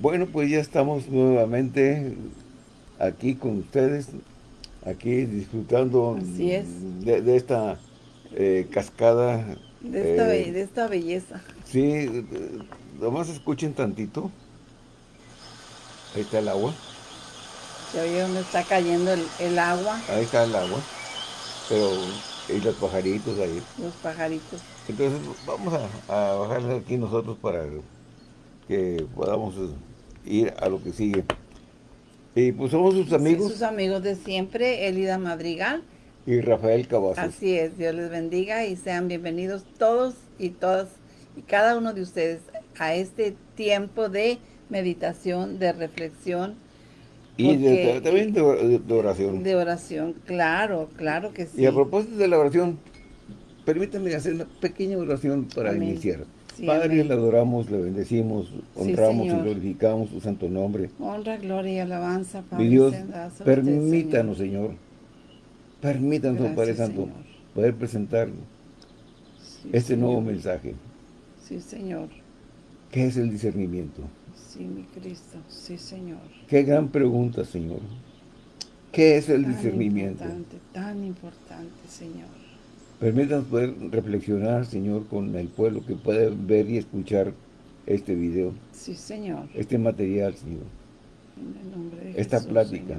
Bueno, pues ya estamos nuevamente aquí con ustedes, aquí disfrutando De, esta eh, cascada. De esta, eh, de esta belleza. Sí, nomás escuchen tantito. Ahí está el agua. Ya ve dónde está cayendo el, agua. Ahí está el agua. Pero, y los pajaritos ahí. Los pajaritos. Entonces, vamos a, a bajarle aquí nosotros para que podamos ir a lo que sigue. Y pues somos sus amigos. sus amigos de siempre, Elida Madrigal. Y Rafael Cavazos. Así es, Dios les bendiga y sean bienvenidos todos y todas y cada uno de ustedes a este tiempo de meditación, de reflexión. Y también de, oración. De oración, claro, claro que sí. Y a propósito de la oración, permítanme hacer una pequeña oración para iniciar. Padre, le adoramos, le bendecimos, honramos y glorificamos su santo nombre. Honra, gloria y alabanza, Padre. Mi Dios, permítanos, Señor. Permítanos, Padre Santo, poder presentar este nuevo mensaje. Sí, Señor. ¿Qué es el discernimiento? Sí, mi Cristo. Sí, Señor. Qué gran pregunta, Señor. ¿Qué es el discernimiento? Tan importante, tan importante, Señor. Permítanos poder reflexionar, Señor, con el pueblo que puede ver y escuchar este video. Sí, Señor. Este material, Señor. En el nombre de Esta plática.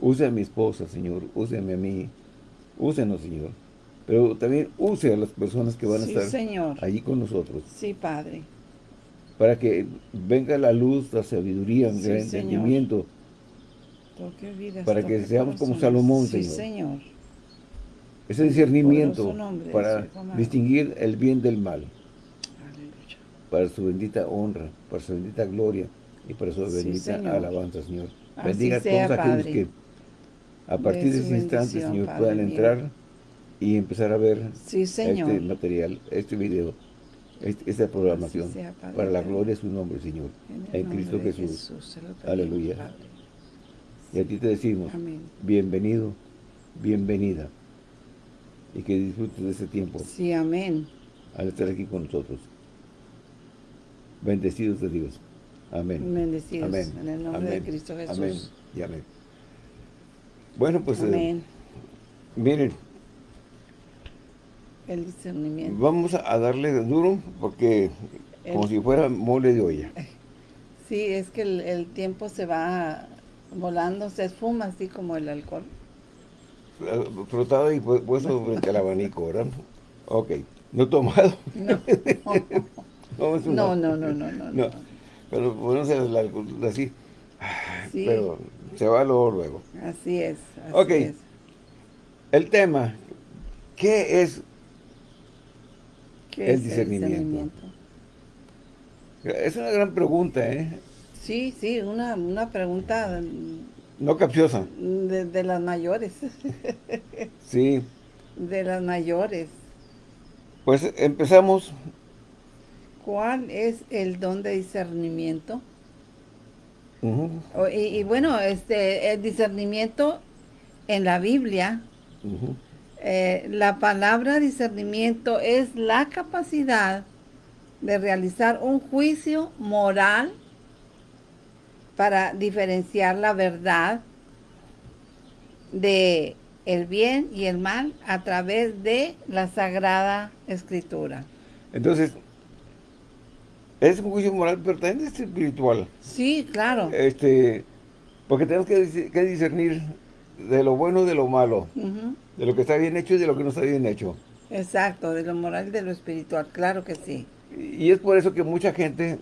Use a mi esposa, Señor. Úseme a mí. Úsenos, Señor. Pero también use a las personas que van a estar allí con nosotros. Sí, Padre. Para que venga la luz, la sabiduría, el entendimiento. para que seamos como Salomón, Señor. Sí, Señor ese discernimiento para distinguir el bien del mal. Para su bendita honra, para su bendita gloria y para su bendita alabanza, Señor. Bendiga a todos aquellos que a partir de, ese instante, Señor, puedan entrar y empezar a ver este material, este video, este, esta programación, para la gloria de su nombre, Señor, en, Cristo Jesús. Aleluya. Y a ti te decimos, bienvenido, bienvenida y que disfrutes de ese tiempo. Sí, amén. Al estar aquí con nosotros. Bendecidos de Dios. Amén. Bendecidos. Amén. En el nombre de Cristo Jesús. Amén. Y amén. Bueno, pues eh, miren. El discernimiento. Vamos a darle duro porque como si fuera mole de olla. Sí, es que el, el tiempo se va volando, se esfuma así como el alcohol frotado y puesto frente al abanico, ¿verdad? Ok. ¿No tomado? No. no, no, no, no, no, no, Pero bueno, así. Sí. Pero se va luego, luego. Así es. Así ok. El tema. ¿Qué es ¿Qué el, es discernimiento? el discernimiento? Es una gran pregunta, ¿eh? Sí, sí, una, una pregunta no capciosa. De, las mayores. sí. De las mayores. Pues empezamos. ¿Cuál es el don de discernimiento? y, bueno, este el discernimiento en la Biblia, eh, la palabra discernimiento es la capacidad de realizar un juicio moral para diferenciar la verdad de el bien y el mal a través de la Sagrada Escritura. Entonces, es un juicio moral, pero también es espiritual. Sí, claro. Este, porque tenemos que, discernir de lo bueno y de lo malo, de lo que está bien hecho y de lo que no está bien hecho. Exacto, de lo moral y de lo espiritual, claro que sí. Y es por eso que mucha gente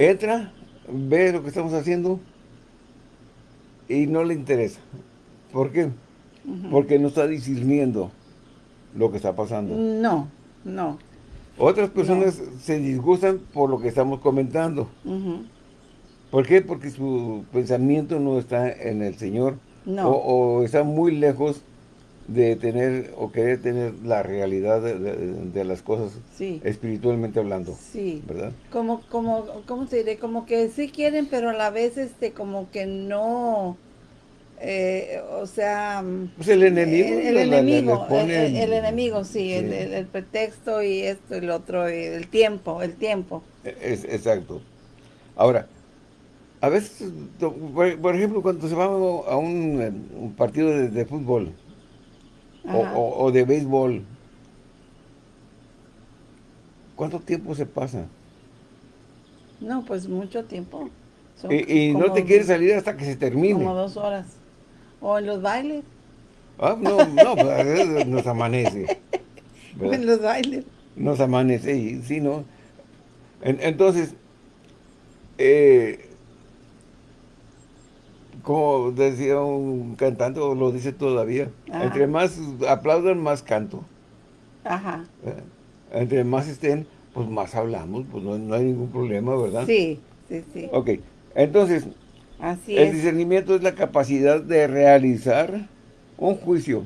entra, ve lo que estamos haciendo y no le interesa. ¿Por qué? Porque no está discerniendo lo que está pasando. No, no. Otras personas se disgustan por lo que estamos comentando. ¿Por qué? Porque su pensamiento no está en el Señor. No. o está muy lejos de tener o querer tener la realidad de, las cosas espiritualmente hablando. Sí. ¿Verdad? Como, como, ¿cómo se diré? Como que sí quieren, pero a la vez este, como que no, eh, o sea... Pues el enemigo. El, enemigo, el, enemigo, sí, El, pretexto y esto y el otro, el tiempo, el tiempo. Es, exacto. Ahora, a veces, por, ejemplo, cuando se va a un, partido de, fútbol o, de béisbol, ¿cuánto tiempo se pasa? No, pues mucho tiempo. y, no te quieres salir hasta que se termine. Como dos horas. O en los bailes. Ah, no, no, pues nos amanece. En los bailes. Nos amanece, y sí, ¿no? entonces, eh, como decía un cantante, o lo dice todavía, entre más aplaudan, más canto. Ajá. Eh, entre más estén, pues más hablamos, pues no, hay ningún problema, ¿verdad? Sí, sí, sí. Ok, entonces, el discernimiento es la capacidad de realizar un juicio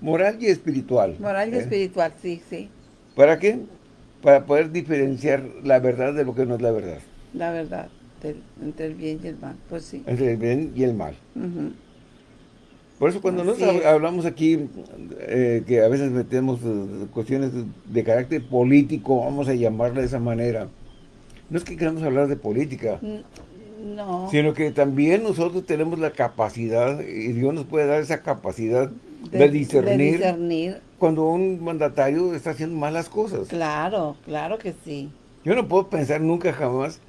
moral y espiritual. Moral y ¿eh? espiritual, sí, sí. ¿Para qué? Para poder diferenciar la verdad de lo que no es la verdad. La verdad, entre el bien y el mal, pues sí. Entre el bien y el mal. Por eso cuando nosotros hablamos aquí, eh, que a veces metemos eh, cuestiones de, carácter político, vamos a llamarla de esa manera, no es que queramos hablar de política, no. Sino que también nosotros tenemos la capacidad, y Dios nos puede dar esa capacidad de, discernir, cuando un mandatario está haciendo malas cosas. Claro, claro que sí. Yo no puedo pensar nunca jamás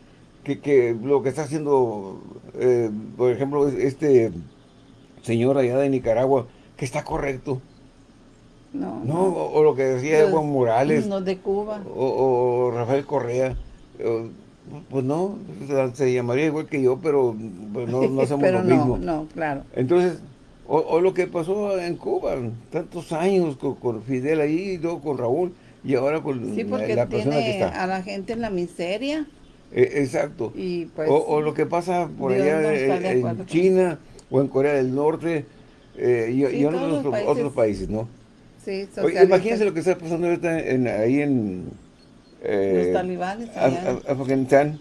que, lo que está haciendo, eh, por ejemplo, este señor allá de Nicaragua, que está correcto. No, no, O, lo que decía Evo Morales. No, de Cuba. O, Rafael Correa. Pues no, se llamaría igual que yo, pero pues no, no somos lo mismo. No, claro. Entonces, o, lo que pasó en Cuba, tantos años con, Fidel ahí, y luego con Raúl, y ahora con sí, porque la persona que está. a la gente en la miseria. E, exacto. Y pues, o, lo que pasa por allá en, China o en Corea del Norte eh, y, en otros países, ¿no? Sí, Oye, imagínense lo que está pasando ahorita en, ahí en eh, los talibanes Afganistán,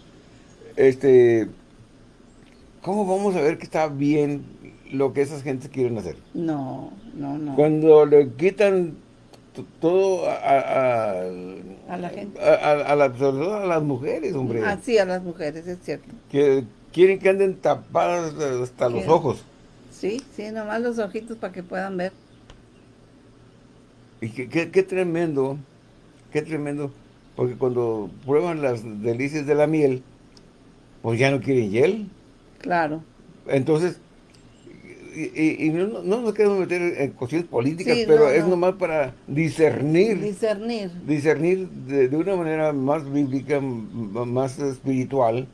este, ¿cómo vamos a ver que está bien lo que esas gentes quieren hacer? No, no, no. Cuando le quitan todo a, a, la gente. A, las mujeres, hombre. Ah, sí, a las mujeres, es cierto. Que quieren que anden tapadas hasta los ojos. Sí, sí, nomás los ojitos para que puedan ver. Y qué, qué tremendo, qué tremendo porque cuando prueban las delicias de la miel, pues ya no quieren hiel. Claro. Entonces, y, no, nos queremos meter en cuestiones políticas, pero es nomás para discernir. Discernir. Discernir de, una manera más bíblica, más espiritual,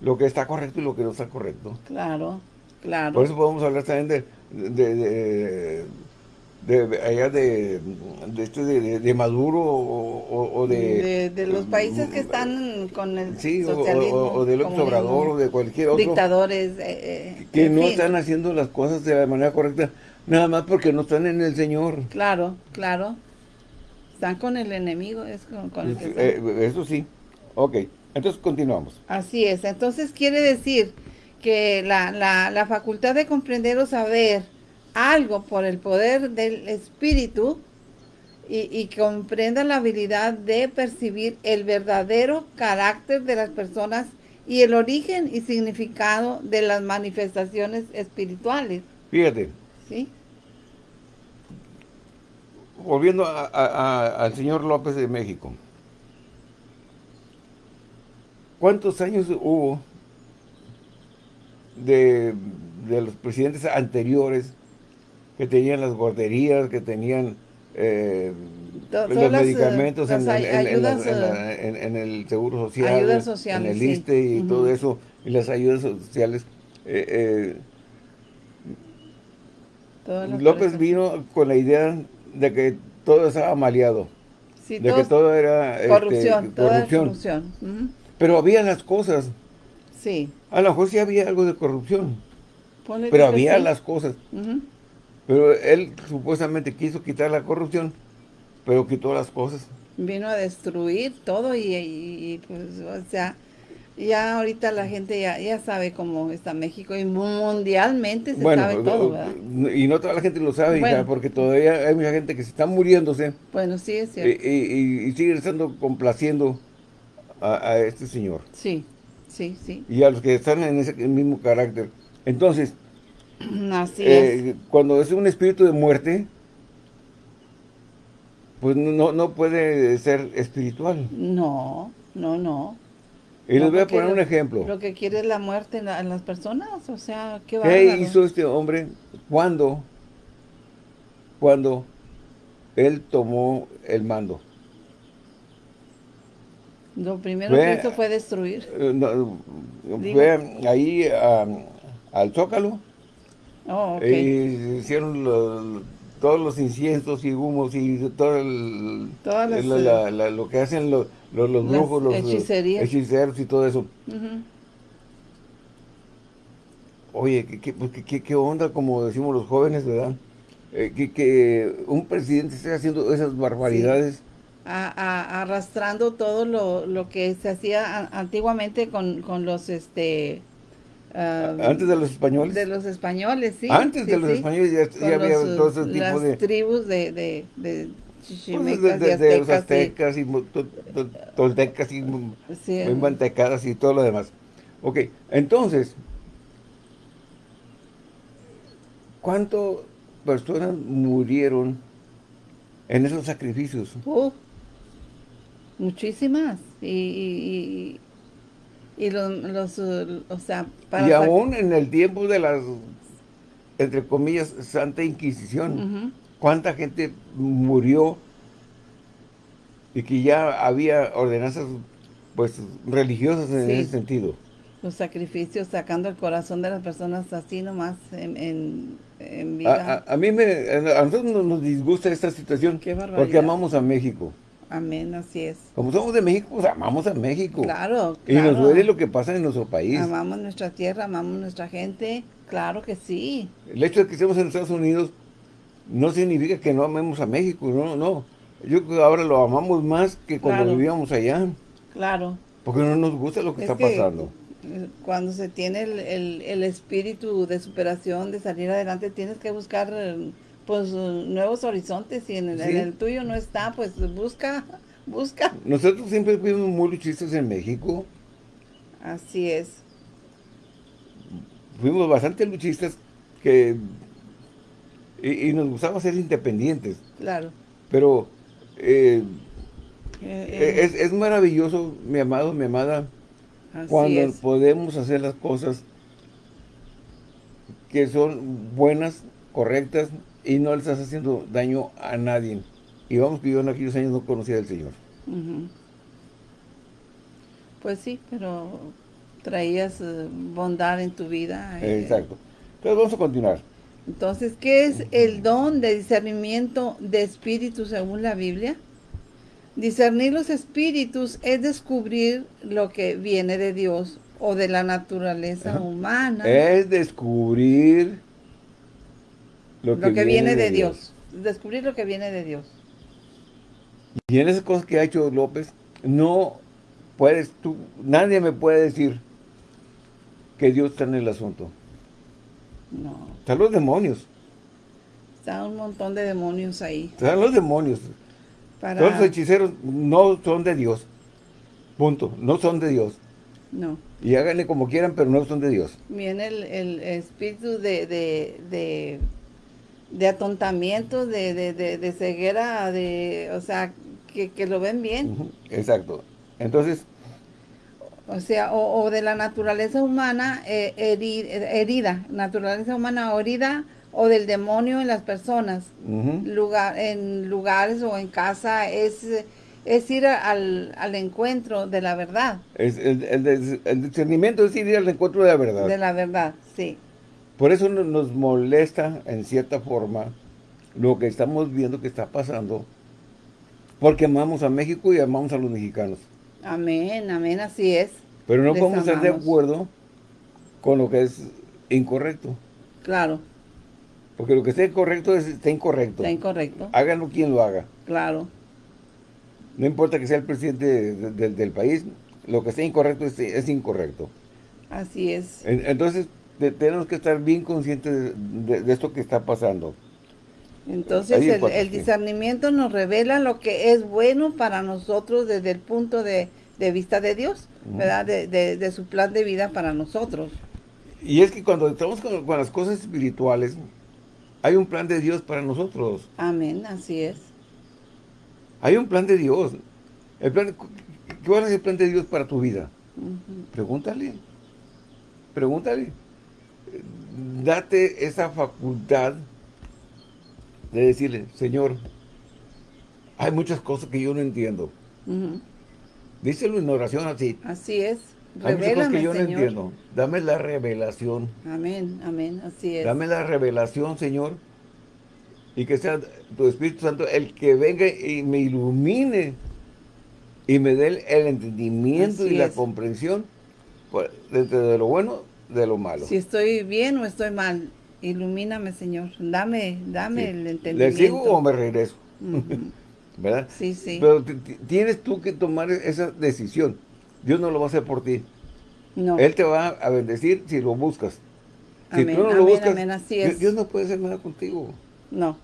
lo que está correcto y lo que no está correcto. Claro, claro. Por eso podemos hablar también de de allá de, de, este, de, Maduro o, de, de, los países que están con el sí, socialismo. O, del Obrador o de cualquier otro. Dictadores. Eh, eh, que no están haciendo las cosas de la manera correcta, nada más porque no están en el Señor. Claro, claro. Están con el enemigo, es con, el eh, Eso sí. Ok, entonces continuamos. Así es, entonces quiere decir que la, la, la facultad de comprender o saber algo por el poder del Espíritu y, comprenda la habilidad de percibir el verdadero carácter de las personas y el origen y significado de las manifestaciones espirituales. Fíjate. ¿Sí? Volviendo al señor López de México. ¿Cuántos años hubo de, de los presidentes anteriores que tenían las guarderías, que tenían eh, los medicamentos en, el Seguro Social, en el ISTE y todo eso, y las ayudas sociales. Eh, eh, López vino con la idea de que todo estaba maleado, de que todo era corrupción. Este, corrupción. Pero había las cosas. Sí. A lo mejor sí había algo de corrupción. pero había las cosas. Pero él supuestamente quiso quitar la corrupción, pero quitó las cosas. Vino a destruir todo y, pues, o sea, ya ahorita la gente ya, ya sabe cómo está México y mundialmente se sabe todo, ¿verdad? Y no toda la gente lo sabe, porque todavía hay mucha gente que se está muriéndose. Bueno, sí, es cierto. Y, sigue estando complaciendo a, este señor. Sí, sí, sí. Y a los que están en ese mismo carácter. Entonces, Así eh, cuando es un espíritu de muerte, pues no, no puede ser espiritual. No, no, no. Y les voy a poner un ejemplo. Lo que quiere es la muerte en, las personas, o sea, ¿qué va ¿Qué hizo este hombre cuando, cuando él tomó el mando? Lo primero que hizo fue destruir. Eh, fue ahí al Zócalo. Oh, okay. Y hicieron los todos los inciensos y humos y todo el, lo que hacen los, los, brujos, los hechiceros y todo eso. Oye, pues, ¿qué, qué, onda, como decimos los jóvenes, verdad? Eh, que, un presidente esté haciendo esas barbaridades. arrastrando todo lo, lo, que se hacía antiguamente con, con los este Ah, antes de los españoles. De los españoles, sí. Antes de los españoles ya, había todo ese tipo de... tribus de, de, de chichimecas de, de, los aztecas y, toltecas y sí, mantecadas y todo lo demás. Ok, entonces, ¿cuántas personas murieron en esos sacrificios? muchísimas. y, y los, o sea, Y aún en el tiempo de las, entre comillas, Santa Inquisición, ¿cuánta gente murió y que ya había ordenanzas pues religiosas en ese sentido? Los sacrificios sacando el corazón de las personas así nomás en, en, vida. A, mí me, a nosotros nos disgusta esta situación porque amamos a México. Amén, así es. Como somos de México, pues amamos a México. Claro, Y nos duele lo que pasa en nuestro país. Amamos nuestra tierra, amamos nuestra gente. Claro que sí. El hecho de que estemos en Estados Unidos no significa que no amemos a México, no, no. Yo creo que ahora lo amamos más que cuando vivíamos allá. Claro. Porque no nos gusta lo que está pasando. Cuando se tiene el, el espíritu de superación, de salir adelante, tienes que buscar pues nuevos horizontes y en el, tuyo no está, pues busca, busca. Nosotros siempre fuimos muy luchistas en México. Así es. Fuimos bastante luchistas que y, nos gustaba ser independientes. Claro. Pero eh, eh, es, es, maravilloso, mi amado, mi amada, cuando podemos hacer las cosas que son buenas, correctas, y no le estás haciendo daño a nadie. Y vamos que yo en aquellos años no conocía al Señor. Pues sí, pero traías eh, bondad en tu vida. Eh. Exacto. Entonces vamos a continuar. Entonces, ¿qué es el don de discernimiento de espíritus según la Biblia? Discernir los espíritus es descubrir lo que viene de Dios o de la naturaleza humana. Es descubrir lo que, viene, de, Dios. Descubrir lo que viene de Dios. Y en esas cosas que ha hecho López, no puedes tú, nadie me puede decir que Dios está en el asunto. No. Están los demonios. Están un montón de demonios ahí. Están los demonios. Para... Todos los hechiceros no son de Dios. Punto. No son de Dios. No. Y háganle como quieran, pero no son de Dios. Viene el, espíritu de de atontamiento, de, de, de, ceguera, de, o sea, que, lo ven bien. Exacto. Entonces... O sea, o, de la naturaleza humana eh, herida, naturaleza humana herida, o del demonio en las personas, lugar, en lugares o en casa, es, es ir al, al encuentro de la verdad. Es, el, el, el discernimiento es ir al encuentro de la verdad. De la verdad, sí. Por eso nos molesta, en cierta forma, lo que estamos viendo que está pasando, porque amamos a México y amamos a los mexicanos. Amén, amén, así es. Pero no podemos estar de acuerdo con lo que es incorrecto. Claro. Porque lo que esté correcto es, está incorrecto. Está incorrecto. Háganlo quien lo haga. Claro. No importa que sea el presidente del país lo que sea incorrecto es, incorrecto. Así es. entonces, tenemos que estar bien conscientes de, esto que está pasando. Entonces, el, discernimiento nos revela lo que es bueno para nosotros desde el punto de, vista de Dios, ¿verdad? De, su plan de vida para nosotros. Y es que cuando estamos con, con las cosas espirituales, hay un plan de Dios para nosotros. Amén, así es. Hay un plan de Dios. El plan, ¿Cuál es el plan de Dios para tu vida? Pregúntale. Pregúntale. Date esa facultad de decirle, Señor, hay muchas cosas que yo no entiendo. Díselo en oración así. Así es. Hay muchas cosas que yo no entiendo. Dame la revelación. Amén, amén, así es. Dame la revelación, Señor. Y que sea tu Espíritu Santo el que venga y me ilumine y me dé el, entendimiento y la comprensión pues, de, lo bueno, de lo malo. Si estoy bien o estoy mal, ilumíname, Señor. Dame, dame el entendimiento. ¿Le sigo o me regreso? ¿Verdad? Sí, sí. Pero tienes tú que tomar esa decisión. Dios no lo va a hacer por ti. No. Él te va a bendecir si lo buscas. Si tú no lo buscas, Dios no puede hacer nada contigo. No,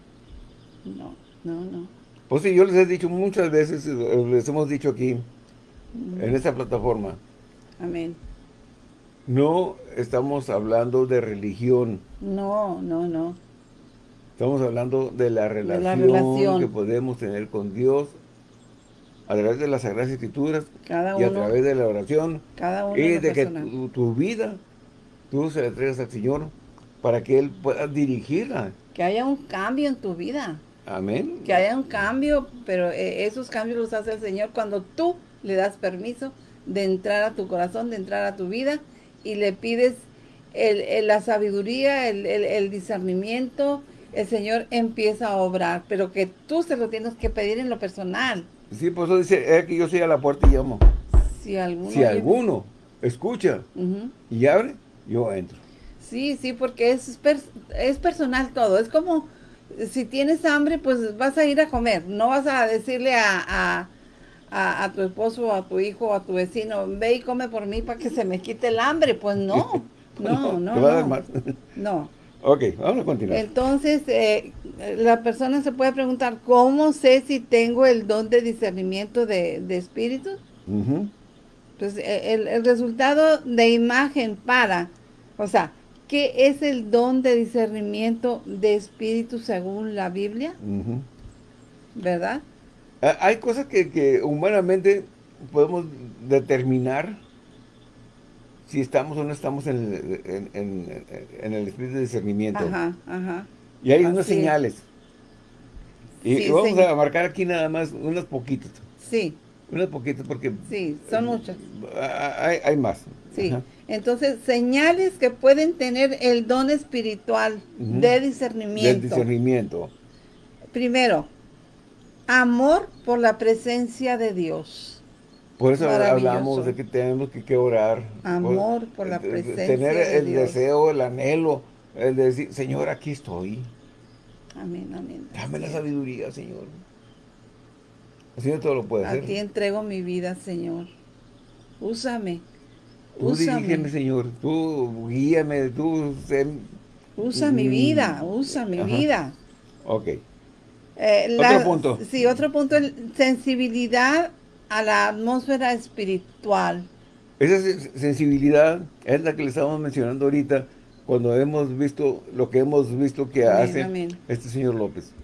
no, no, no. Pues sí, yo les he dicho muchas veces, les hemos dicho aquí, en esta plataforma. Amén. No estamos hablando de religión. No, no, no. Estamos hablando de la relación, que podemos tener con Dios a través de las Sagradas Escrituras y a través de la oración cada uno y de que tu, vida tú se la entregas al Señor para que Él pueda dirigirla. Que haya un cambio en tu vida. Amén. Que haya un cambio, pero eh, esos cambios los hace el Señor cuando tú le das permiso de entrar a tu corazón, de entrar a tu vida y le pides la sabiduría, el, discernimiento, el Señor empieza a obrar, pero que tú se lo tienes que pedir en lo personal. Sí, por eso dice, es que yo soy a la puerta y llamo. Si alguno, si alguno escucha y abre, yo entro. Sí, sí, porque es, es personal todo, es como si tienes hambre, pues vas a ir a comer. No vas a decirle a, a, tu esposo, a tu hijo, a tu vecino, ve y come por mí para que se me quite el hambre. Pues no, no, no. no, no. Ok, vamos a continuar. Entonces, eh, la persona se puede preguntar, ¿cómo sé si tengo el don de discernimiento de, de espíritus? Pues e, el, el resultado de imagen para, o sea, ¿Qué es el don de discernimiento de espíritu según la Biblia? ¿Verdad? Ah, hay cosas que, humanamente podemos determinar si estamos o no estamos en el, espíritu de discernimiento. Ajá, ajá. Y hay unas señales. Y vamos a marcar aquí nada más unas poquitas. Sí. Unas poquitas porque... Sí, son muchas. Hay, hay más. Sí. Entonces, señales que pueden tener el don espiritual de discernimiento. Del discernimiento. Primero, amor por la presencia de Dios. Por eso hablamos de que tenemos que, orar. Amor por, la presencia de Dios. Tener el deseo, el anhelo, el de decir, Señor, aquí estoy. Amén, amén. Dame la sabiduría, Señor. El Señor todo lo puede hacer. Aquí entrego mi vida, Señor. Úsame. Tú dirígeme, Señor. Tú guíame, tú... Usa mi vida, usa mi vida. Ok. Eh, otro punto. Sí, otro punto, sensibilidad a la atmósfera espiritual. Esa sensibilidad es la que le estamos mencionando ahorita cuando hemos visto lo que hemos visto que hace este señor López.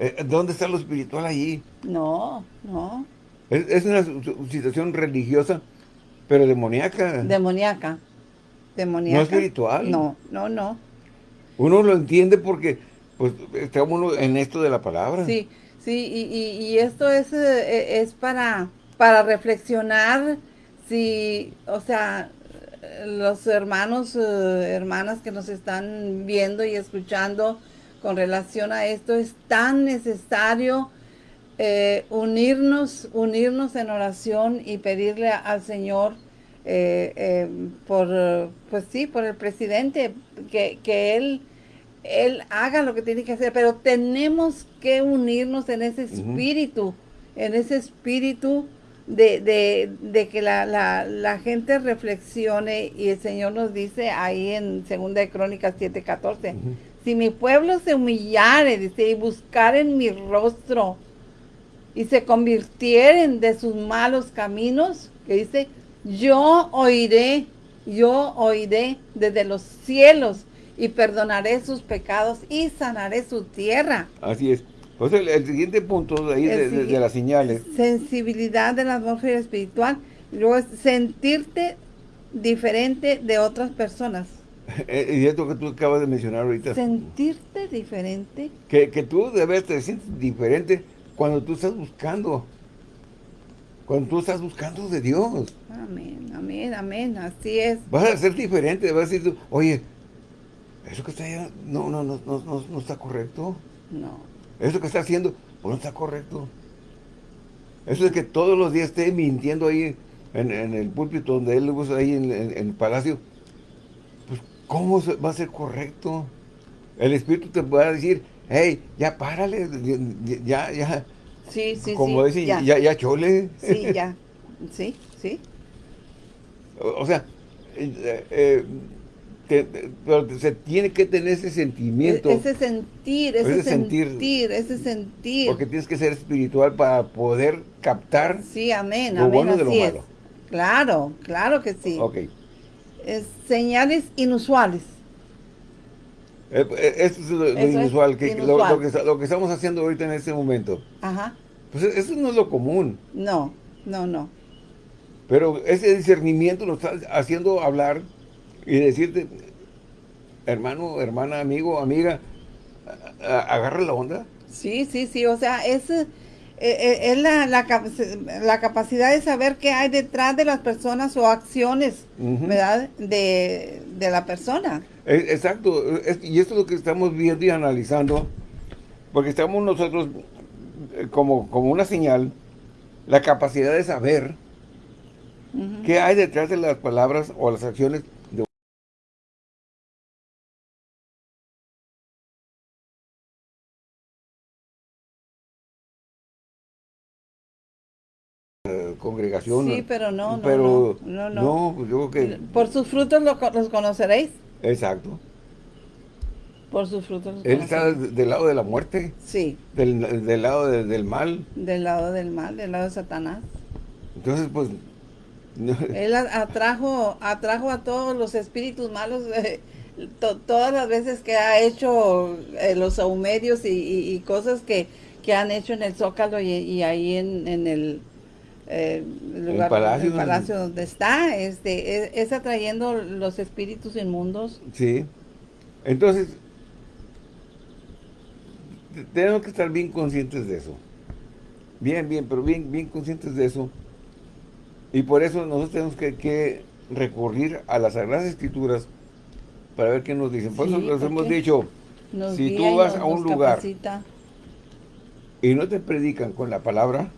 Eh, ¿Dónde está lo espiritual allí? No, no. Es, una situación religiosa, pero demoníaca. Demoníaca. Demoníaca. No espiritual. No, no, no. Uno lo entiende porque pues estamos en esto de la palabra. Sí, sí, y, esto es, eh, es para, para reflexionar si, o sea, los hermanos, eh, hermanas que nos están viendo y escuchando con relación a esto, es tan necesario eh, unirnos, unirnos en oración y pedirle al Señor por, pues sí, por el presidente, que, que, él, él haga lo que tiene que hacer, pero tenemos que unirnos en ese espíritu en ese espíritu de, de, de que la, la, la, gente reflexione y el Señor nos dice ahí en Segunda de Crónicas 7:14, si mi pueblo se humillare, dice, y buscaren mi rostro y se convirtieren de sus malos caminos, que dice, yo oiré, yo oiré desde los cielos y perdonaré sus pecados y sanaré su tierra. Así es. Pues el, siguiente punto de ahí de, las señales. Sensibilidad de la atmósfera espiritual. Luego es sentirte diferente de otras personas. Eh, y esto que tú acabas de mencionar ahorita. Sentirte diferente. Que, que tú debes te sientes diferente cuando tú estás buscando. Cuando tú estás buscando de Dios. Amén, amén, amén. Así es. Vas a ser diferente. Vas a decir tú, oye, eso que está allá no, no, no, no, no está correcto. No. Eso que está haciendo, pues no está correcto. Eso es que todos los días esté mintiendo ahí en, el púlpito donde él usa ahí en, el palacio. Pues, ¿cómo va a ser correcto? El Espíritu te va a decir, hey, ya párale, ya, ya. Sí, sí, Como sí. ya. ya, chole. Sí, ya. Sí, sí. O, sea, eh, eh, pero se tiene que tener ese sentimiento. E-, ese sentir, ese, sentir, ese sentir. Porque tienes que ser espiritual para poder captar sí, amén, lo bueno de lo malo. Claro, claro que sí. Ok. señales inusuales. Eh, eh, esto es lo, inusual, que, Lo, que, lo, que, estamos haciendo ahorita en este momento. Ajá. Pues e-, eso no es lo común. No, no, no. Pero ese discernimiento nos está haciendo hablar y decirte, hermano, hermana, amigo, amiga, agarra la onda. Sí, sí, sí, o sea, es, eh, eh, es la, la, capacidad de saber qué hay detrás de las personas o acciones, ¿verdad? De, la persona. E, exacto, y esto es lo que estamos viendo y analizando, porque estamos nosotros como, como una señal, la capacidad de saber qué hay detrás de las palabras o las acciones congregación. Sí, pero no, no, pero, no, no, pues yo creo que... Por sus frutos los, conoceréis. Exacto. Por sus frutos Él está del lado de la muerte. Sí. Del, lado del mal. Del lado del mal, del lado de Satanás. Entonces, pues... Él atrajo, atrajo a todos los espíritus malos eh, todas las veces que ha hecho eh, los saumerios y, cosas que, que han hecho en el Zócalo y, ahí en, en el eh, el lugar, el palacio, donde está, este, es, atrayendo los espíritus inmundos. Sí. Entonces, tenemos que estar bien conscientes de eso. Bien, bien, pero bien, bien conscientes de eso. Y por eso nosotros tenemos que, recurrir a las Sagradas Escrituras para ver qué nos dicen. Por eso nos hemos dicho, si tú vas a un lugar y no te predican con la palabra,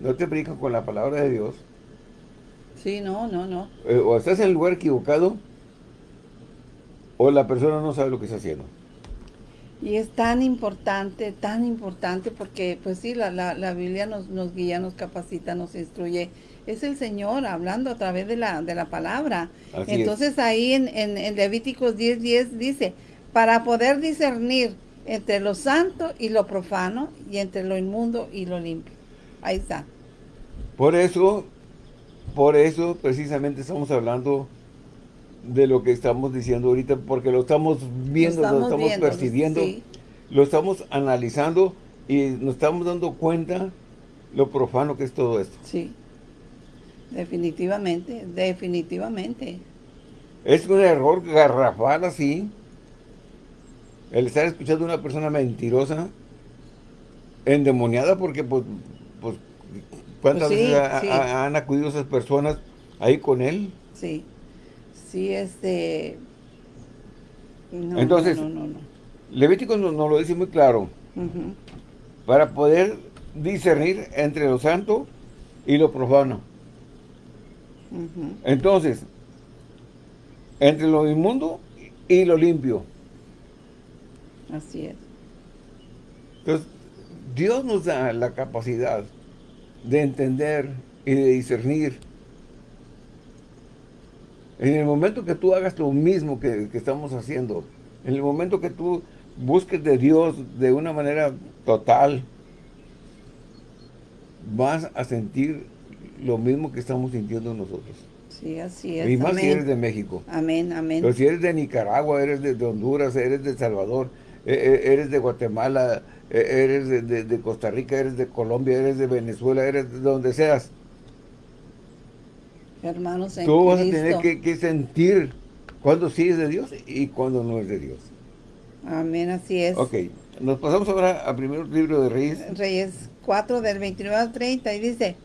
no te predican con la palabra de Dios. Sí, no, no, no. Eh, o estás en el lugar equivocado, o la persona no sabe lo que está haciendo. Y es tan importante, tan importante, porque pues sí, la, la, Biblia nos, nos, guía, nos capacita, nos instruye. Es el Señor hablando a través de la, de la palabra. Entonces ahí en, en, en Levíticos 10, 10 dice, para poder discernir entre lo santo y lo profano, y entre lo inmundo y lo limpio. Ahí está. Por eso, por eso precisamente estamos hablando de lo que estamos diciendo ahorita, porque lo estamos viendo, lo estamos, percibiendo, lo estamos analizando y nos estamos dando cuenta lo profano que es todo esto. Sí, definitivamente, definitivamente. Es un error garrafal así, el estar escuchando a una persona mentirosa, endemoniada, porque pues pues, ¿cuántas pues veces han acudido esas personas ahí con él? Sí, sí, este... Entonces, Levítico nos, lo dice muy claro. Para poder discernir entre lo santo y lo profano. Entonces, entre lo inmundo y lo limpio. Así es. Entonces, Dios nos da la capacidad de entender y de discernir. En el momento que tú hagas lo mismo que, que estamos haciendo, en el momento que tú busques de Dios de una manera total, vas a sentir lo mismo que estamos sintiendo nosotros. Sí, así es. Y más si eres de México. Amén, amén. Pero si eres de Nicaragua, eres de, Honduras, eres de El Salvador, e, e, eres de Guatemala, e, eres de, Costa Rica, eres de Colombia, eres de Venezuela, eres de donde seas. Hermanos en Tú vas a tener que, sentir cuando sí es de Dios y cuando no es de Dios. Amén, así es. Ok, nos pasamos ahora al primer libro de Reyes. Reyes 4 del 29 al 30 y dice...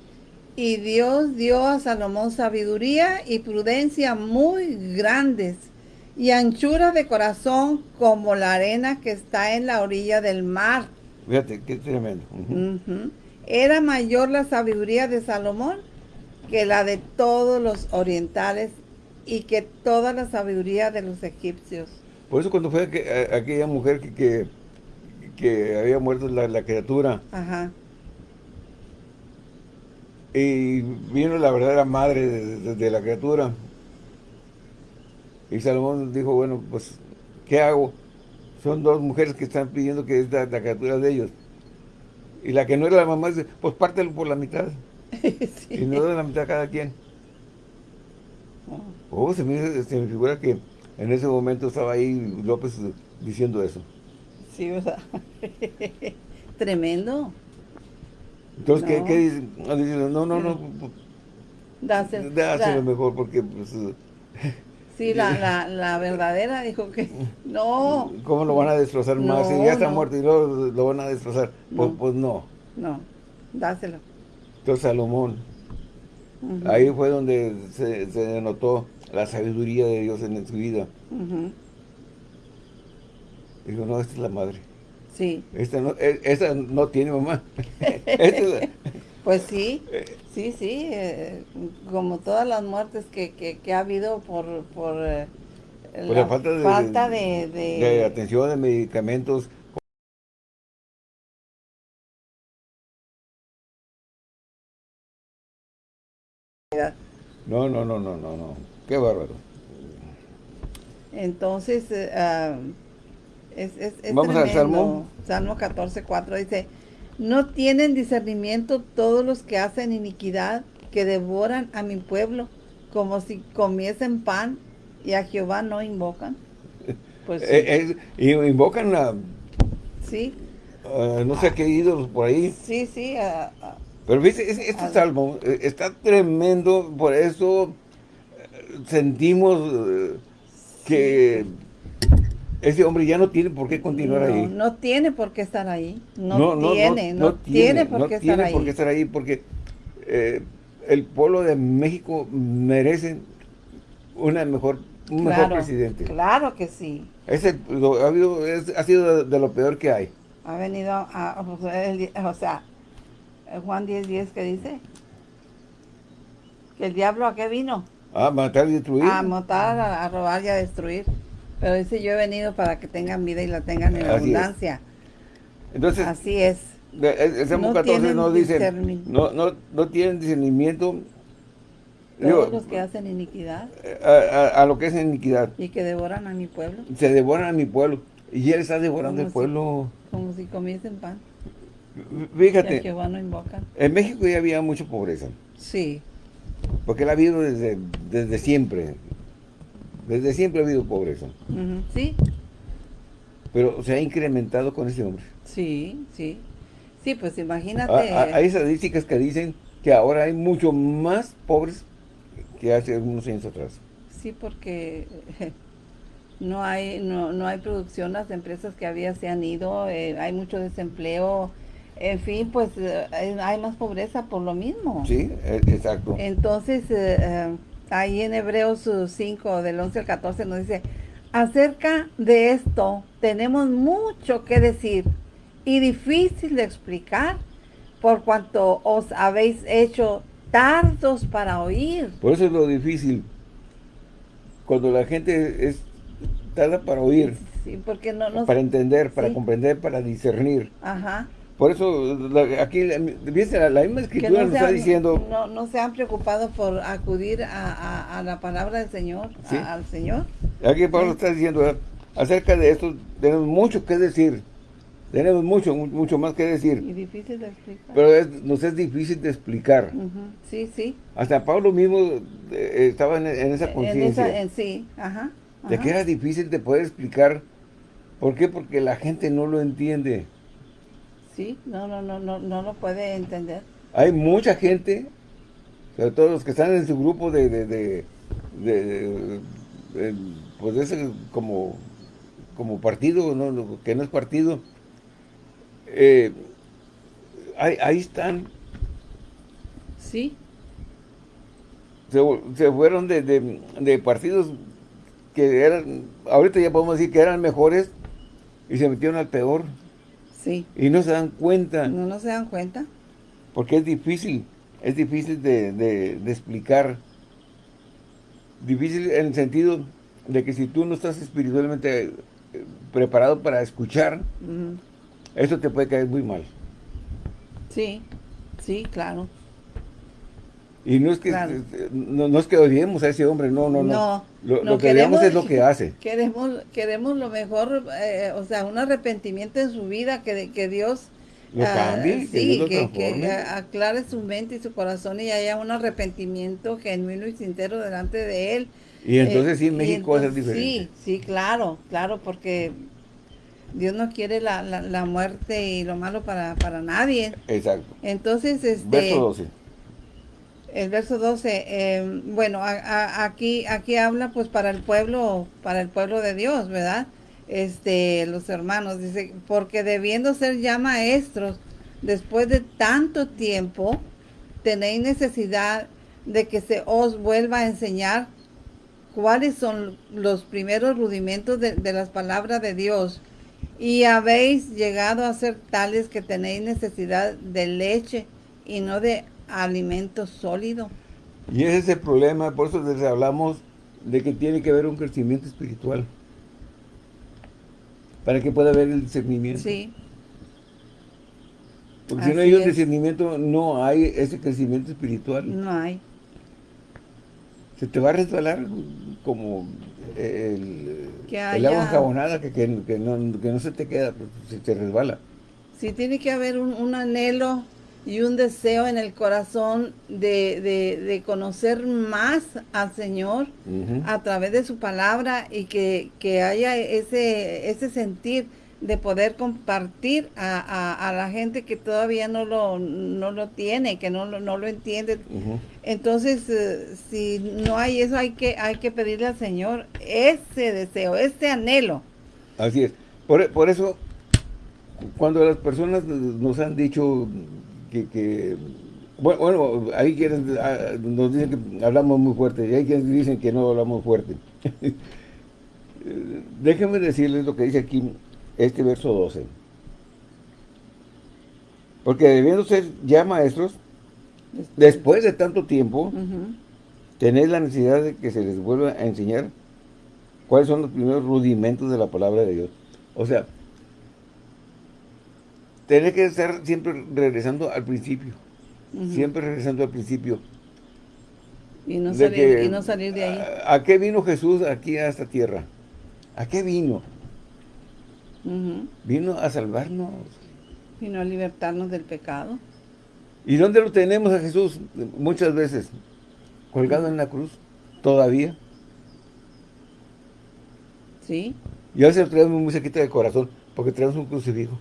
Y Dios dio a Salomón sabiduría y prudencia muy grandes y anchura de corazón como la arena que está en la orilla del mar. Fíjate, qué tremendo. Era mayor la sabiduría de Salomón que la de todos los orientales y que toda la sabiduría de los egipcios. Por eso cuando fue aquella mujer que, que, había muerto la, la criatura, Ajá y vino la verdadera madre de, la criatura. Y Salomón dijo, bueno, pues, ¿qué hago? Son dos mujeres que están pidiendo que es la, criatura de ellos. Y la que no era la mamá dice, pues pártelo por la mitad. Y no de la mitad a cada quien. Oh, se me, se me figura que en ese momento estaba ahí López diciendo eso. Sí, sea, tremendo. Entonces, ¿qué, ¿qué, dicen? No, no, no. Dáselo, dáselo mejor porque... Pues, sí, la, la, la, verdadera dijo que no. ¿Cómo lo van a destrozar más? Si ya está muerto y luego lo van a destrozar. Pues, pues, no. No, dáselo. Entonces Salomón, ahí fue donde se, se, denotó la sabiduría de Dios en su vida. Dijo, no, esta es la madre. Sí. Esta no, e, no tiene mamá. pues sí, sí, sí. Eh, como todas las muertes que, que, ha habido por, por, eh, la, falta, de, de, atención, de medicamentos. No, no, no, no, no, no. Qué bárbaro. Entonces, uh, es, Vamos al Salmo. Salmo 14, 4 dice, no tienen discernimiento todos los que hacen iniquidad, que devoran a mi pueblo, como si comiesen pan y a Jehová no invocan. Pues eh, y invocan a... Sí. no sé qué ídolos por ahí. Sí, sí. Pero viste, este salmo eh, está tremendo, por eso eh, sentimos que ese hombre ya no tiene por qué continuar ahí. No tiene por qué estar ahí. No, tiene, no, tiene, por qué estar ahí. por qué estar ahí porque eh, el pueblo de México merece una mejor, un mejor presidente. Claro que sí. Ese, ha, habido, ha sido de, lo peor que hay. Ha venido a, o sea, Juan 10, 10 que dice que el diablo a qué vino. A matar y destruir. A matar, a robar y a destruir. Pero dice, yo he venido para que tengan vida y la tengan en abundancia. Entonces, Así es. El Salmo 14 nos dice, no, no, no tienen discernimiento. Todos los que hacen iniquidad. A, lo que es iniquidad. Y que devoran a mi pueblo. Se devoran a mi pueblo. Y él está devorando el pueblo. Como si comiesen pan. Fíjate. no invocan. En México ya había mucha pobreza. Sí. Porque él ha habido desde, desde siempre. Desde siempre ha habido pobreza. Sí. Pero se ha incrementado con ese hombre. Sí, sí. Sí, pues imagínate. Ah, ah, hay estadísticas que dicen que ahora hay mucho más pobres que hace algunos años atrás. Sí, porque no hay no, no hay producción, las empresas que había se han ido, eh, hay mucho desempleo, en fin, pues eh, hay más pobreza por lo mismo. Sí, e, exacto. Entonces, eh, ahí en Hebreos 5, del 11 al 14, nos dice, acerca de esto tenemos mucho que decir y difícil de explicar por cuanto os habéis hecho tardos para oír. Por eso es lo difícil. Cuando la gente es tarda para oír. Sí, porque no, Para entender, para comprender, para discernir. Ajá. Por eso, aquí, ¿viste? La, misma escritura nos está diciendo... No, no se han preocupado por acudir a, la palabra del Señor, al Señor. Aquí Pablo está diciendo, acerca de esto, tenemos mucho que decir. Tenemos mucho, mucho más que decir. Y difícil de explicar. Pero nos es difícil de explicar. Sí, sí. Hasta Pablo mismo eh, estaba en, esa conciencia. Sí, ajá, De que era difícil de poder explicar. ¿Por qué? Porque la gente no lo entiende. Sí, no, no, no, no, no lo puede entender. Hay mucha gente, sobre todo los que están en su grupo de, de, de, de, pues ese como, como partido, ¿no? que no es partido, eh, ahí, están. Sí. Se, fueron de, de, partidos que eran, ahorita ya podemos decir que eran mejores y se metieron al peor. Sí. Y no se dan cuenta. No, no se dan cuenta. Porque es difícil, es difícil de, de explicar. Difícil en el sentido de que si tú no estás espiritualmente eh, preparado para escuchar, eso te puede caer muy mal. Sí, sí, claro. Y no es que no, es que odiemos a ese hombre, no, no, no. Lo, que queremos, es lo que hace. Queremos, queremos lo mejor, eh, o sea, un arrepentimiento en su vida, que, que Dios lo ah, cambie, que, que, aclare su mente y su corazón y haya un arrepentimiento genuino y sincero delante de él. Y entonces sí, en eh, México es diferente. Sí, sí, claro, claro, porque Dios no quiere la, la, muerte y lo malo para, para, nadie. Exacto. Entonces, este... Verso 12. El verso 12, eh, bueno, aquí, aquí habla pues para el pueblo, para el pueblo de Dios, ¿verdad? Este, los hermanos, dice, porque debiendo ser ya maestros, después de tanto tiempo, tenéis necesidad de que se os vuelva a enseñar cuáles son los primeros rudimentos de, de las palabras de Dios y habéis llegado a ser tales que tenéis necesidad de leche y no de alimento sólido. Y ese es el problema, por eso les hablamos de que tiene que haber un crecimiento espiritual. Para que pueda haber el discernimiento. Sí. Porque si no hay un discernimiento, no hay ese crecimiento espiritual. No hay. Se te va a resbalar como el, el agua enjabonada que, que, no, se te queda, pues, se te resbala. Sí, tiene que haber un, anhelo y un deseo en el corazón de, conocer más al Señor a través de su palabra y que, que haya ese, ese sentir de poder compartir a, la gente que todavía no lo, no lo tiene, que no, no lo entiende. Entonces, eh, si no hay eso, hay que, hay que pedirle al Señor ese deseo, ese anhelo. Así es. Por, eso, cuando las personas nos han dicho que, bueno, hay quienes ah, nos dicen que hablamos muy fuerte y hay quienes dicen que no hablamos fuerte. Déjenme decirles lo que dice aquí este verso 12. Porque debiendo ser ya maestros, después de tanto tiempo, tenéis la necesidad de que se les vuelva a enseñar cuáles son los primeros rudimentos de la palabra de Dios. O sea, tener que estar siempre regresando al principio. Siempre regresando al principio. Y no, salir, de ahí. ¿a, qué vino Jesús aquí a esta tierra? ¿A qué vino? Vino a salvarnos. Vino a libertarnos del pecado. ¿Y dónde lo tenemos a Jesús? Muchas veces. Colgado en la cruz. Todavía. Sí. Y a veces lo traemos muy cerquita del corazón. Porque traemos un crucifijo.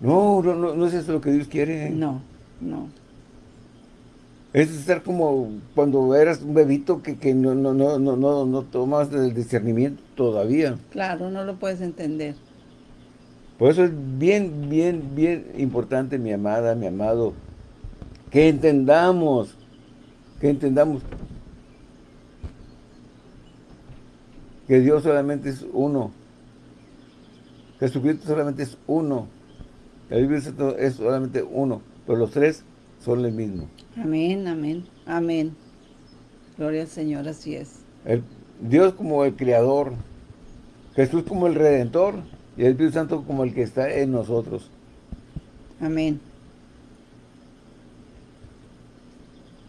No, no, no, no es eso lo que Dios quiere. No, no. Es estar como cuando eras un bebito que, que no, no, no, no, no, no tomas el discernimiento todavía. Claro, no lo puedes entender. Por eso es bien, bien, bien importante, mi amada, mi amado, que entendamos, que entendamos que Dios solamente es uno. Jesucristo solamente es uno. La Biblia es solamente uno. Pero los tres son el mismo. Amén, amén, amén. Gloria al Señor, así es. Dios como el Creador, Jesús como el Redentor Y el Espíritu Santo como el que está en nosotros. Amén.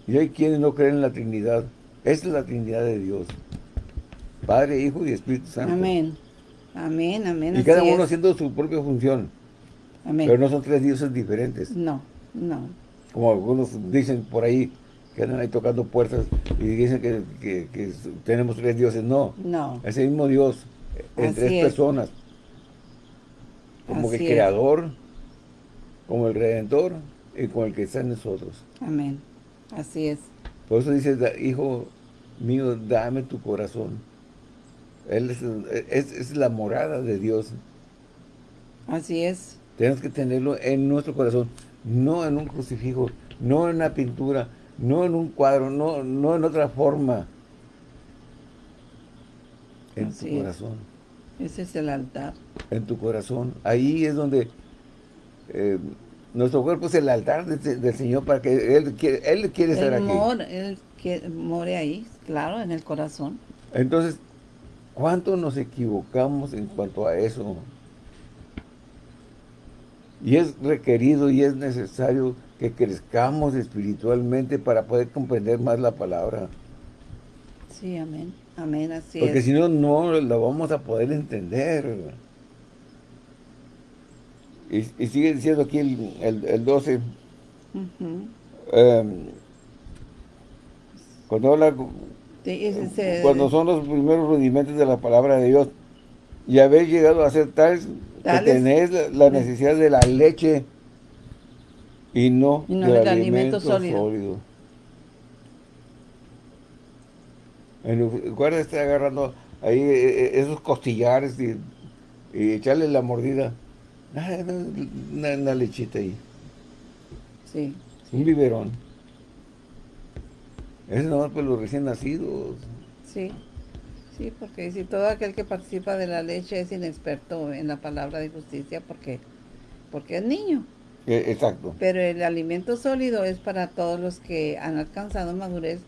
Y hay quienes no creen en la Trinidad. Esa es la Trinidad de Dios. Padre, Hijo y Espíritu Santo. Amén. Amén, amén. Y cada uno haciendo su propia función. Amén. Pero no son tres dioses diferentes. No, no. Como algunos dicen por ahí, que andan ahí tocando puertas y dicen que, tenemos tres dioses. No. No. Es el mismo Dios en tres personas. Como el creador, como el redentor y como el que está en nosotros. Amén. Así es. Por eso dice, hijo mío, dame tu corazón. Él es, la morada de Dios. Así es. Tenemos que tenerlo en nuestro corazón, no en un crucifijo, no en una pintura, no en un cuadro, no, no en otra forma. En tu corazón. Ese es el altar. En tu corazón. Ahí es donde eh, nuestro cuerpo es el altar del, Señor para que Él quiere, él quiere estar aquí. él que more ahí, claro, en el corazón. Entonces, ¿cuánto nos equivocamos en cuanto a eso? Y es requerido y es necesario que crezcamos espiritualmente para poder comprender más la palabra. Sí, amén. Amén, así Porque si no, no la vamos a poder entender. Y, sigue diciendo aquí el, el, 12. Em, cuando habla, cuando son los primeros rudimentos de la palabra de Dios, y habéis llegado a ser tales, que tenéis la, necesidad de la leche y no, del alimento, sólido. En lugar de estar agarrando ahí eh, eh, esos costillares y, y echarle la mordida, una, lechita ahí. Sí. Un biberón. Es nomás para los recién nacidos. Sí. Sí, porque si todo aquel que participa de la leche es inexperto en la palabra de justicia porque, porque es niño. E, exacto. Pero el alimento sólido es para todos los que han alcanzado madurez,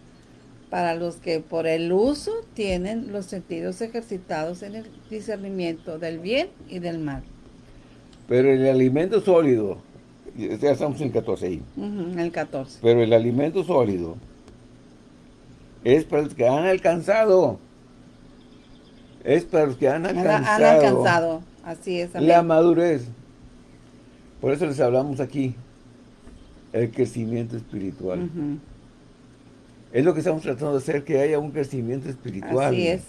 para los que por el uso tienen los sentidos ejercitados en el discernimiento del bien y del mal. Pero el alimento sólido, ya estamos en el 14 ahí. el 14. Pero el alimento sólido es para los que han alcanzado. Es para los que han alcanzado. Han alcanzado, así es. La madurez. Por eso les hablamos aquí. El crecimiento espiritual. Es lo que estamos tratando de hacer, que haya un crecimiento espiritual. Así es.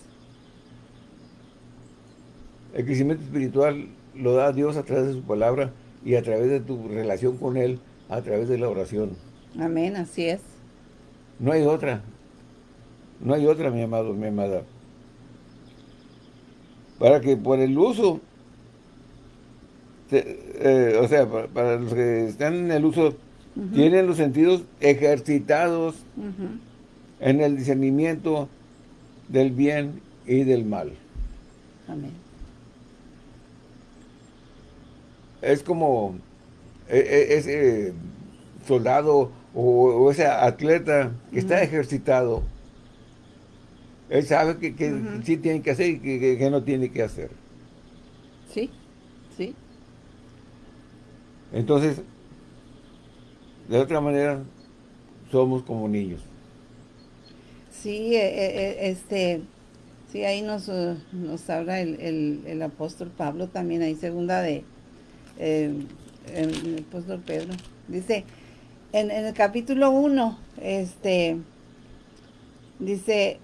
El crecimiento espiritual lo da Dios a través de su palabra y a través de tu relación con Él, a través de la oración. Amén, así es. No hay otra. No hay otra, mi amado, mi amada. Para que por el uso, eh, o sea, para, los que están en el uso, tienen los sentidos ejercitados en el discernimiento del bien y del mal. Amén. es como e, e, ese soldado o, ese atleta que está ejercitado. Él sabe que, sí tiene que hacer y que, no tiene que hacer. Sí, sí. Entonces, de otra manera, somos como niños. Sí, e, este, sí, ahí nos, nos habla el, el apóstol Pablo también, ahí segunda de, el apóstol Pedro. Dice, en, el capítulo 1, este, dice,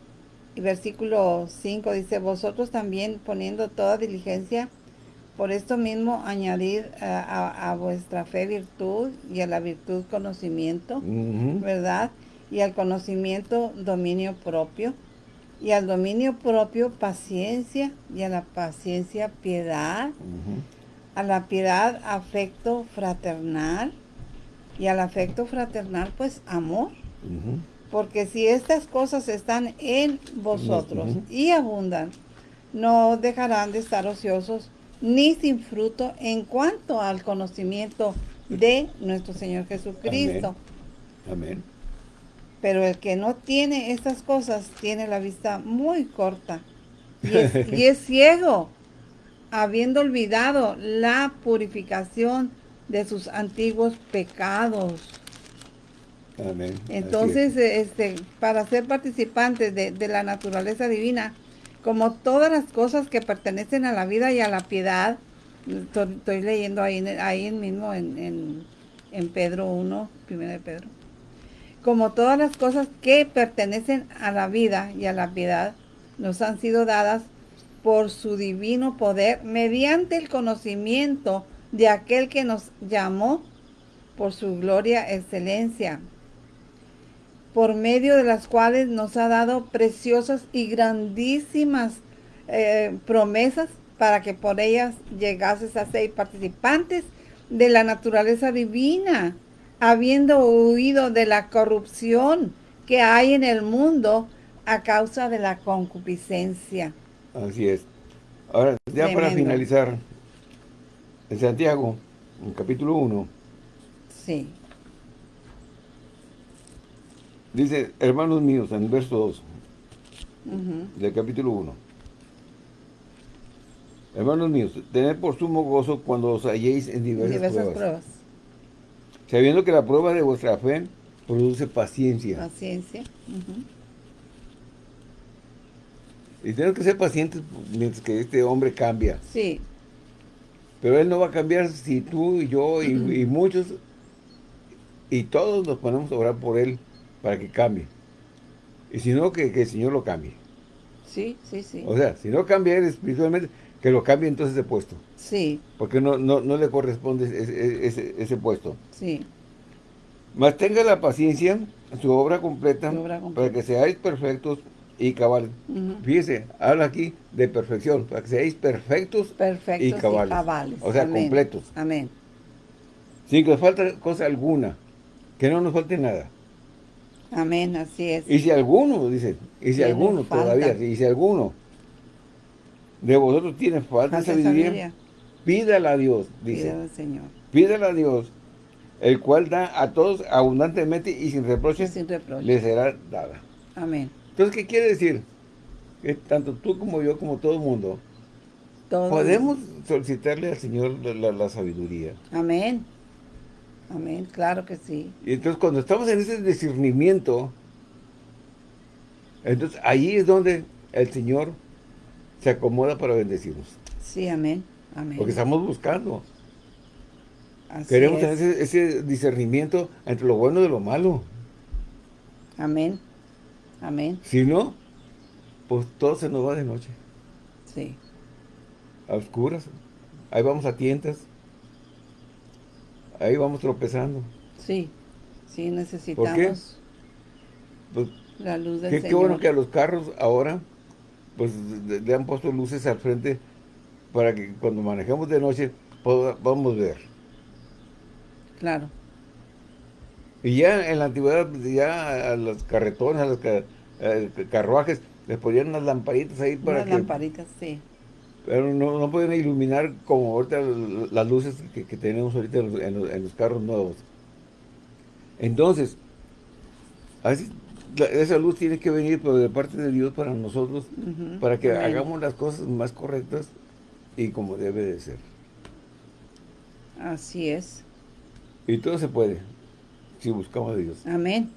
versículo 5, dice, vosotros también poniendo toda diligencia, por esto mismo añadir a, vuestra fe virtud y a la virtud conocimiento, ¿verdad? Y al conocimiento dominio propio, y al dominio propio paciencia, y a la paciencia piedad, a la piedad afecto fraternal. Y al afecto fraternal pues amor. Porque si estas cosas están en vosotros y abundan, no dejarán de estar ociosos ni sin fruto en cuanto al conocimiento de nuestro Señor Jesucristo. Amén. Pero el que no tiene estas cosas tiene la vista muy corta y es ciego habiendo olvidado la purificación de sus antiguos pecados. Amén. Entonces, este, para ser participantes de, la naturaleza divina, como todas las cosas que pertenecen a la vida y a la piedad, estoy, leyendo ahí, ahí mismo en, en, Pedro 1, primero de Pedro, como todas las cosas que pertenecen a la vida y a la piedad, nos han sido dadas por su divino poder mediante el conocimiento de aquel que nos llamó por su gloria excelencia, por medio de las cuales nos ha dado preciosas y grandísimas eh, promesas para que por ellas llegases a ser participantes de la naturaleza divina, habiendo huido de la corrupción que hay en el mundo a causa de la concupiscencia. Así es. Ahora, ya para finalizar, en Santiago, en capítulo 1. Sí. Dice, hermanos míos, en el verso 2 del capítulo 1. Hermanos míos, tened por sumo gozo cuando os halléis en diversas, pruebas. Sabiendo que la prueba de vuestra fe produce paciencia. Paciencia. Y tenemos que ser pacientes mientras que este hombre cambia. Sí. Pero él no va a cambiar si tú y yo y, muchos y todos nos ponemos a orar por él para que cambie. Y si no, que, el Señor lo cambie. Sí, sí, sí. O sea, si no cambia él espiritualmente, que lo cambie entonces de puesto. Sí. Porque no, no, no le corresponde ese, ese, puesto. Sí. Más tenga la paciencia, su obra completa, su obra completa. para que seáis perfectos y cabal. Fíjese, habla aquí de perfección, para que seáis perfectos, y, cabales. O sea, completos. Amén. Sin que os falte cosa alguna, que no nos falte nada. Amén, así es. Y si alguno, dice, y si alguno todavía, y si alguno de vosotros tiene falta de sabiduría, pídala a Dios, dice. Pídala al Señor. Pídala a Dios, el cual da a todos abundantemente y sin reproche, sin reproche. le será dada. Amén. Entonces, ¿qué quiere decir? Que tanto tú como yo, como todo el mundo, podemos solicitarle al Señor la, sabiduría. Amén. Amén, claro que sí. Y entonces cuando estamos en ese discernimiento, entonces ahí es donde el Señor se acomoda para bendecirnos. Sí, amén. Amén. Porque estamos buscando. Queremos tener ese, ese discernimiento entre lo bueno y lo malo. Amén. Amén. Si no, pues todo se nos va de noche. Sí. A oscuras. Ahí vamos a tientas. Ahí vamos tropezando. Sí, sí necesitamos ¿Por qué? Pues, la luz del qué, Qué bueno que a los carros ahora, pues le han puesto luces al frente para que cuando manejemos de noche podamos ver. Claro. Y ya en la antigüedad, ya a los carretones, a los carruajes, les ponían unas lamparitas ahí para unas lamparitas, sí. Pero no, no pueden iluminar como ahorita las luces que, tenemos ahorita en los, carros nuevos. Entonces, así, esa luz tiene que venir de parte de Dios para nosotros, para que hagamos las cosas más correctas y como debe de ser. Así es. Y todo se puede si buscamos a Dios. Amén.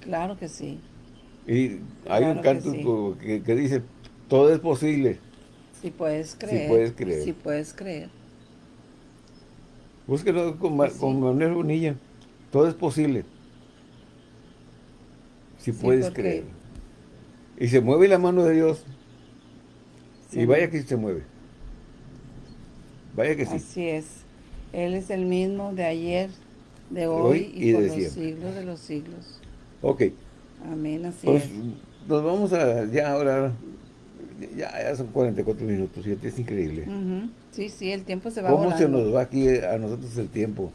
Claro que sí. Y hay un canto que, dice, todo es posible. Si puedes creer. Si puedes creer. Si puedes creer. Búsquelo con, con Manuel Bonilla. Todo es posible. Si puedes creer. Y se mueve la mano de Dios. y vaya que se mueve. Vaya que sí. Así es. Él es el mismo de ayer, de hoy, y, por los siglos de los siglos. Ok. Amén, así pues, Nos vamos a, ya ahora, ya, son 44 minutos, y es increíble. Sí, sí, el tiempo se va ¿Cómo se nos va aquí a nosotros el tiempo?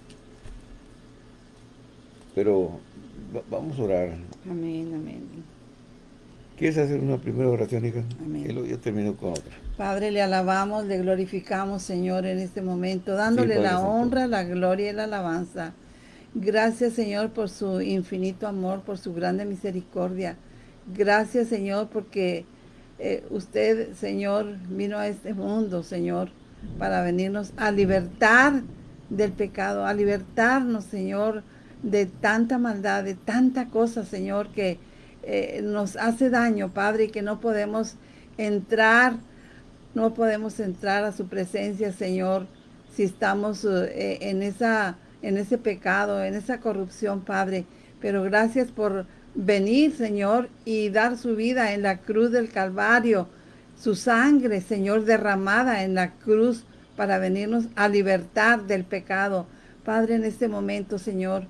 Pero vamos a orar. Amén, amén. ¿Quieres hacer una primera oración, hija? Amén. Y luego yo termino con otra. Padre, le alabamos, le glorificamos, Señor, en este momento, dándole la honra, la gloria y la alabanza. Gracias, Señor, por su infinito amor, por su grande misericordia. Gracias, Señor, porque eh, usted, Señor, vino a este mundo, Señor, para venirnos a libertar del pecado, a libertarnos, Señor, de tanta maldad, de tanta cosa, Señor, que eh, nos hace daño, Padre, y que no podemos entrar, no podemos entrar a su presencia, Señor, si estamos eh, en, esa, en ese pecado, en esa corrupción, Padre. Pero gracias por venir, Señor, y dar su vida en la cruz del Calvario, su sangre, Señor, derramada en la cruz para venirnos a libertar del pecado. Padre, en este momento, Señor,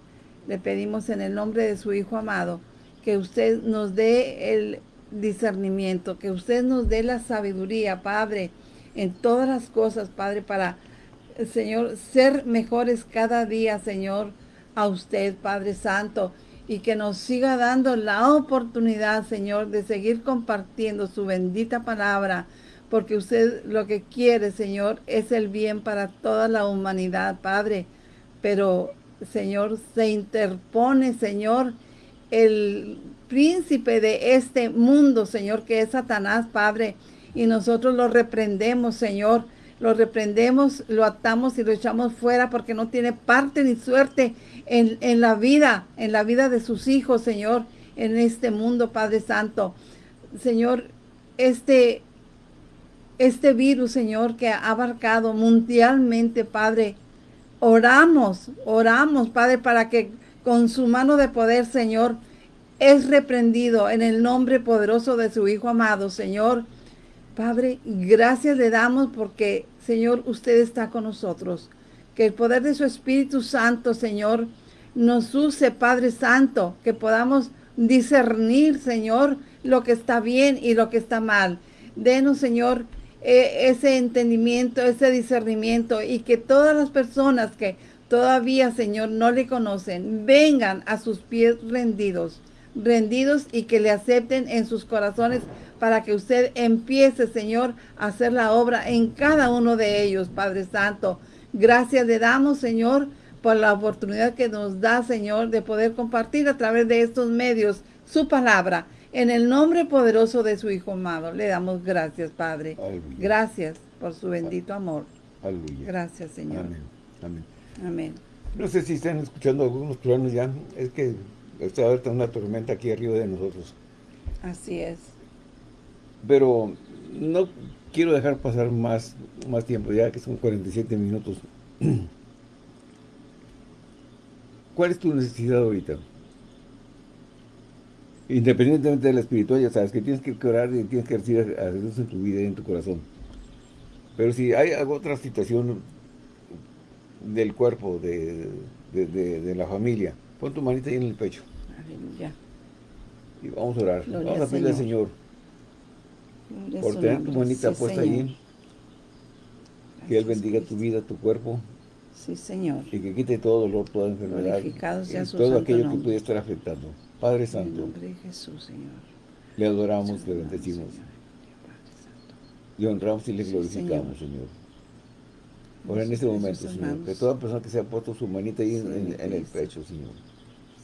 le pedimos en el nombre de su Hijo amado, que usted nos dé el discernimiento, que usted nos dé la sabiduría, Padre, en todas las cosas, Padre, para, Señor, ser mejores cada día, Señor, a usted, Padre Santo, y que nos siga dando la oportunidad, Señor, de seguir compartiendo su bendita palabra, porque usted lo que quiere, Señor, es el bien para toda la humanidad, Padre. Pero, Señor, se interpone, Señor, el príncipe de este mundo, Señor, que es Satanás, Padre. Y nosotros lo reprendemos, Señor. Lo reprendemos, lo atamos y lo echamos fuera porque no tiene parte ni suerte en, en la vida, en la vida de sus hijos, Señor, en este mundo, Padre Santo. Señor, este este virus, Señor, que ha abarcado mundialmente, Padre. Oramos, oramos, Padre, para que con su mano de poder, Señor, es reprendido en el nombre poderoso de su Hijo amado, Señor. Padre, gracias le damos porque, Señor, usted está con nosotros. Que el poder de su Espíritu Santo, Señor, nos use, Padre Santo, que podamos discernir, Señor, lo que está bien y lo que está mal. Denos, Señor, e, ese entendimiento, ese discernimiento y que todas las personas que todavía, Señor, no le conocen, vengan a sus pies rendidos, rendidos y que le acepten en sus corazones para que usted empiece, Señor, a hacer la obra en cada uno de ellos, Padre Santo. Gracias le damos, Señor, por la oportunidad que nos da, Señor, de poder compartir a través de estos medios su palabra en el nombre poderoso de su Hijo amado, le damos gracias, Padre. Gracias por su bendito amor. Aleluya. Gracias, Señor. Amén. Amén. Amén. No sé si están escuchando algunos planos ya. Es que está ahorita una tormenta aquí arriba de nosotros. Así es. Pero no quiero dejar pasar más, más tiempo, ya que son 47 minutos. ¿Cuál es tu necesidad ahorita? Independientemente de la espiritual, ya sabes que tienes que orar y tienes que recibir a Jesús en tu vida y en tu corazón. Pero si hay otra situación del cuerpo, de, la familia, pon tu manita ahí en el pecho. Aleluya. Y vamos a orar. vamos a pedirle al Señor, por tener tu manita puesta ahí, que Él bendiga tu vida, tu cuerpo. Sí, Señor. Y que quite todo dolor, toda enfermedad. Y todo aquello que pudiera estar afectando. Padre Santo. En nombre de Jesús, Señor. Le adoramos, le bendecimos. Le honramos y le glorificamos, Señor. Ahora en este momento, Señor, que toda persona que se ha puesto su manita ahí en, el pecho, Señor.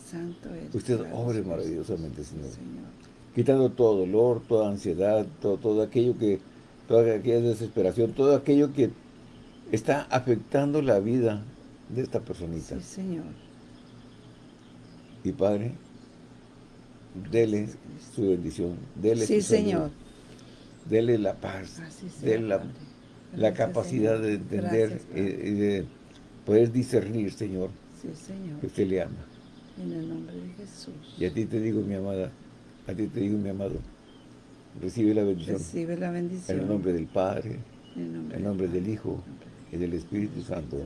Santo Usted obre maravillosamente, Señor. Quitando todo dolor, toda ansiedad, todo, todo aquello que, toda aquella desesperación, todo aquello que está afectando la vida de esta personita. Sí, Señor. Y Padre, dele su bendición, dele sí, su Señor. dele la paz, dele la, capacidad de entender y, de poder discernir, Señor, sí, Señor, que usted le ama. En el nombre de Jesús. Y a ti te digo, mi amada, a ti te digo, mi amado, recibe la bendición. Recibe la bendición. En el nombre del Padre, en el nombre, del Hijo y del Espíritu Santo.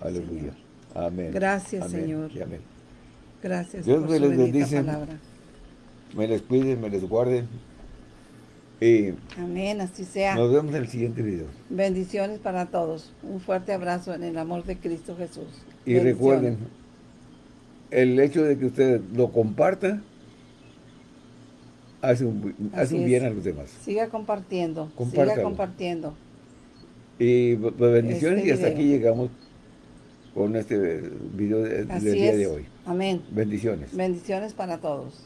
Aleluya. Amén. Gracias, Señor. amén. Gracias Dios por les bendice. palabra me les cuide, me les guarde. Y Amén, así sea. Nos vemos en el siguiente video. Bendiciones para todos. Un fuerte abrazo en el amor de Cristo Jesús. Y recuerden, el hecho de que ustedes lo compartan hace un, hace un bien a los demás. Siga compartiendo, siga compartiendo. Y pues, bendiciones este y hasta aquí llegamos con este video del día de hoy. Amén. Bendiciones. Bendiciones para todos.